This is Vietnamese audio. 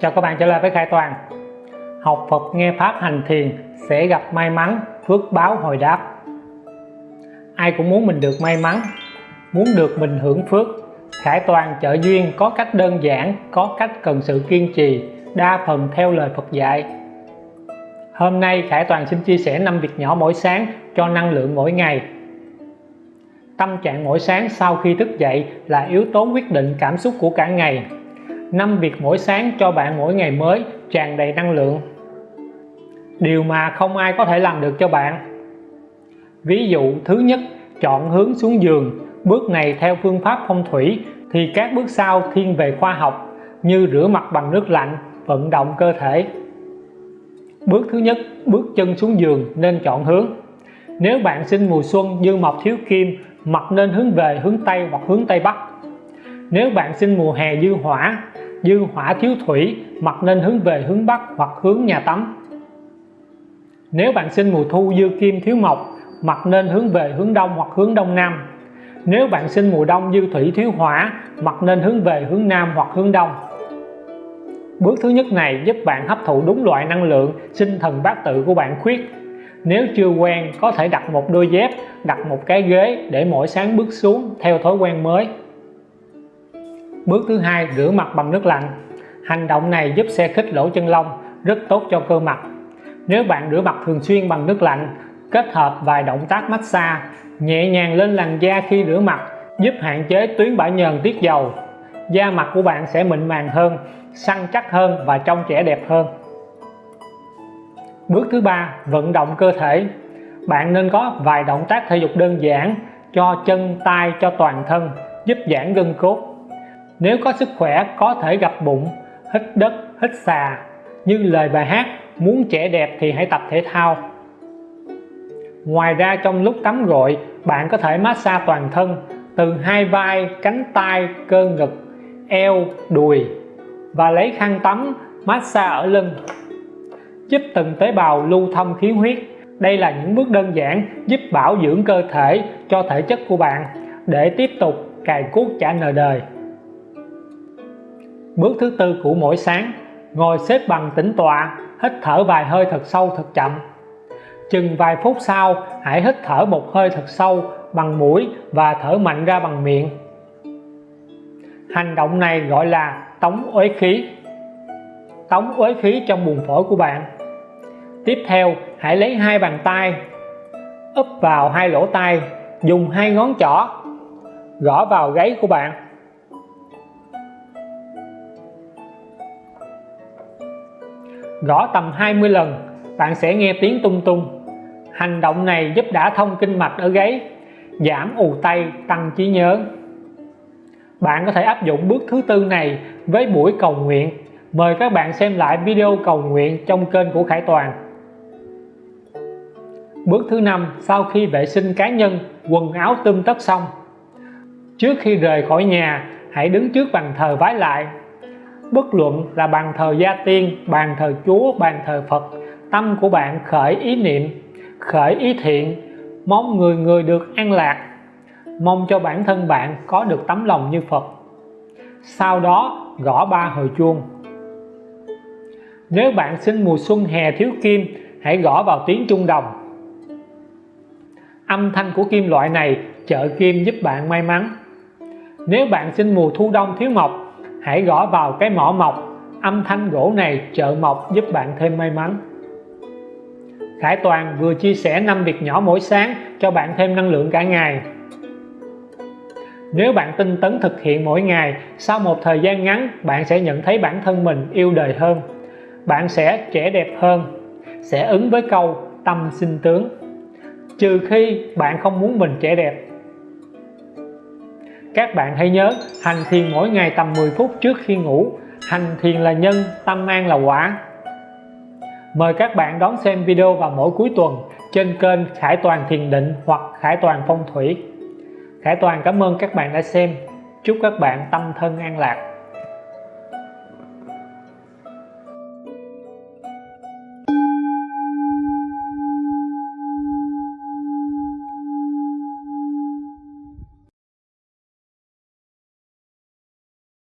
Chào các bạn trở lại với Khải Toàn. Học Phật nghe Pháp hành thiền sẽ gặp may mắn, phước báo hồi đáp. Ai cũng muốn mình được may mắn, muốn được mình hưởng phước. Khải Toàn trợ duyên có cách đơn giản, có cách cần sự kiên trì, đa phần theo lời Phật dạy. Hôm nay Khải Toàn xin chia sẻ 5 việc nhỏ mỗi sáng cho năng lượng mỗi ngày. Tâm trạng mỗi sáng sau khi thức dậy là yếu tố quyết định cảm xúc của cả ngày. 5 việc mỗi sáng cho bạn mỗi ngày mới tràn đầy năng lượng. Điều mà không ai có thể làm được cho bạn. Ví dụ, thứ nhất, chọn hướng xuống giường, bước này theo phương pháp phong thủy thì các bước sau thiên về khoa học như rửa mặt bằng nước lạnh, vận động cơ thể. Bước thứ nhất, bước chân xuống giường nên chọn hướng. Nếu bạn sinh mùa xuân dương mộc thiếu kim, mặt nên hướng về hướng Tây hoặc hướng Tây Bắc nếu bạn sinh mùa hè dư hỏa dư hỏa thiếu thủy mặt nên hướng về hướng Bắc hoặc hướng nhà tắm. Nếu bạn sinh mùa thu dư kim thiếu mộc mặt nên hướng về hướng Đông hoặc hướng Đông Nam. Nếu bạn sinh mùa đông dư thủy thiếu hỏa mặt nên hướng về hướng Nam hoặc hướng Đông. Bước thứ nhất này giúp bạn hấp thụ đúng loại năng lượng sinh thần bát tự của bạn khuyết. Nếu chưa quen, có thể đặt một đôi dép, đặt một cái ghế để mỗi sáng bước xuống theo thói quen mới bước thứ hai, rửa mặt bằng nước lạnh. Hành động này giúp xe khích lỗ chân lông, rất tốt cho cơ mặt. Nếu bạn rửa mặt thường xuyên bằng nước lạnh, kết hợp vài động tác massage, nhẹ nhàng lên làn da khi rửa mặt, giúp hạn chế tuyến bã nhờn tiết dầu. Da mặt của bạn sẽ mịn màng hơn, săn chắc hơn và trông trẻ đẹp hơn. Bước thứ ba, vận động cơ thể. Bạn nên có vài động tác thể dục đơn giản, cho chân, tay, cho toàn thân, giúp giãn gân cốt nếu có sức khỏe, có thể gặp bụng, hít đất, hít xà. Như lời bài hát, muốn trẻ đẹp thì hãy tập thể thao. Ngoài ra trong lúc tắm gội, bạn có thể massage toàn thân từ hai vai, cánh tay, cơ ngực, eo, đùi và lấy khăn tắm massage ở lưng, giúp từng tế bào lưu thông khí huyết. Đây là những bước đơn giản giúp bảo dưỡng cơ thể cho thể chất của bạn để tiếp tục cài cuốc trả nợ đời bước thứ tư của mỗi sáng, ngồi xếp bằng tĩnh tọa, hít thở vài hơi thật sâu thật chậm. Chừng vài phút sau, hãy hít thở một hơi thật sâu bằng mũi và thở mạnh ra bằng miệng. Hành động này gọi là tống uế khí. Tống uế khí trong buồng phổi của bạn. Tiếp theo, hãy lấy hai bàn tay, úp vào hai lỗ tai, dùng hai ngón trỏ, gõ vào gáy của bạn. Gõ tầm 20 lần, bạn sẽ nghe tiếng tung tung. Hành động này giúp đã thông kinh mạch ở gáy, giảm ù tay, tăng trí nhớ. Bạn có thể áp dụng bước thứ tư này với buổi cầu nguyện. Mời các bạn xem lại video cầu nguyện trong kênh của Khải Toàn. Bước thứ năm, sau khi vệ sinh cá nhân, quần áo tươm tất xong. Trước khi rời khỏi nhà, hãy đứng trước bàn thờ vái lại bất luận là bàn thờ gia tiên, bàn thờ chúa, bàn thờ phật, tâm của bạn khởi ý niệm, khởi ý thiện, mong người người được an lạc. Mong cho bản thân bạn có được tấm lòng như phật. Sau đó, gõ ba hồi chuông. Nếu bạn sinh mùa xuân hè thiếu kim, hãy gõ vào tiếng trung đồng. Âm thanh của kim loại này trợ kim giúp bạn may mắn. Nếu bạn sinh mùa thu đông thiếu mộc hãy gõ vào cái mỏ mộc âm thanh gỗ này trợ mộc giúp bạn thêm may mắn. Khải Toàn vừa chia sẻ 5 việc nhỏ mỗi sáng cho bạn thêm năng lượng cả ngày. Nếu bạn tinh tấn thực hiện mỗi ngày, sau một thời gian ngắn, bạn sẽ nhận thấy bản thân mình yêu đời hơn. Bạn sẽ trẻ đẹp hơn, sẽ ứng với câu tâm sinh tướng. Trừ khi bạn không muốn mình trẻ đẹp các bạn hãy nhớ, hành thiền mỗi ngày tầm 10 phút trước khi ngủ. Hành thiền là nhân, tâm an là quả. Mời các bạn đón xem video vào mỗi cuối tuần trên kênh Khải Toàn Thiền Định hoặc Khải Toàn Phong Thủy. Khải Toàn, cảm ơn các bạn đã xem. Chúc các bạn tâm thân an lạc.